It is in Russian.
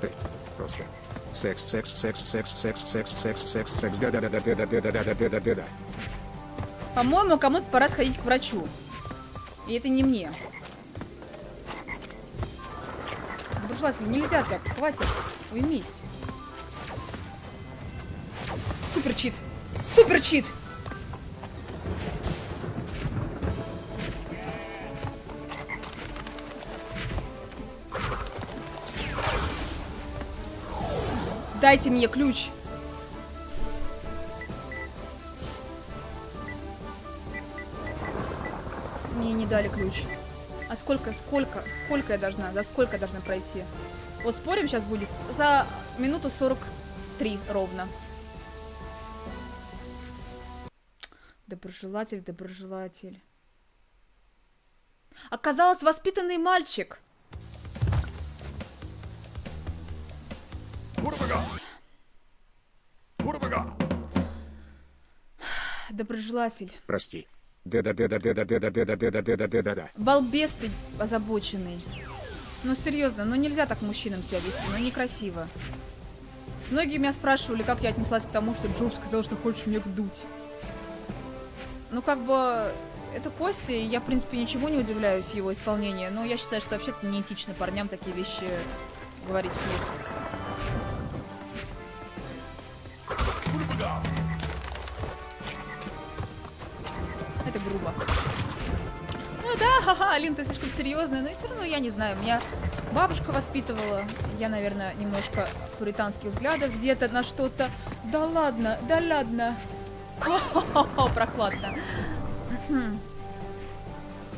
Ты просто. Секс, секс, секс, секс, секс, секс, секс, секс, секс, да да да да да да да да да да да да да По-моему, кому-то пора сходить к врачу. И это не мне. Доброжелатель, нельзя так. Хватит. Уймись. Супер чит. Супер чит. Дайте мне ключ. Мне не дали ключ. А сколько, сколько, сколько я должна, за сколько я должна пройти? Вот спорим сейчас будет за минуту 43 ровно. Доброжелатель, доброжелатель. Оказалось, воспитанный мальчик. Да да да Балбес ты озабоченный. Ну серьезно, ну нельзя так мужчинам себя вести, ну некрасиво. Многие меня спрашивали, как я отнеслась к тому, что Джоб сказал, что хочет мне вдуть. Ну как бы, это Костя, и я в принципе ничего не удивляюсь его исполнению, но я считаю, что вообще-то неэтично парням такие вещи говорить вслух. Это грубо. Ну да, ха-ха, Алин, ты слишком серьезная, но все равно я не знаю, меня бабушка воспитывала, я, наверное, немножко пуританских взглядов где-то на что-то. Да ладно, да ладно. О, прохладно. Мгм.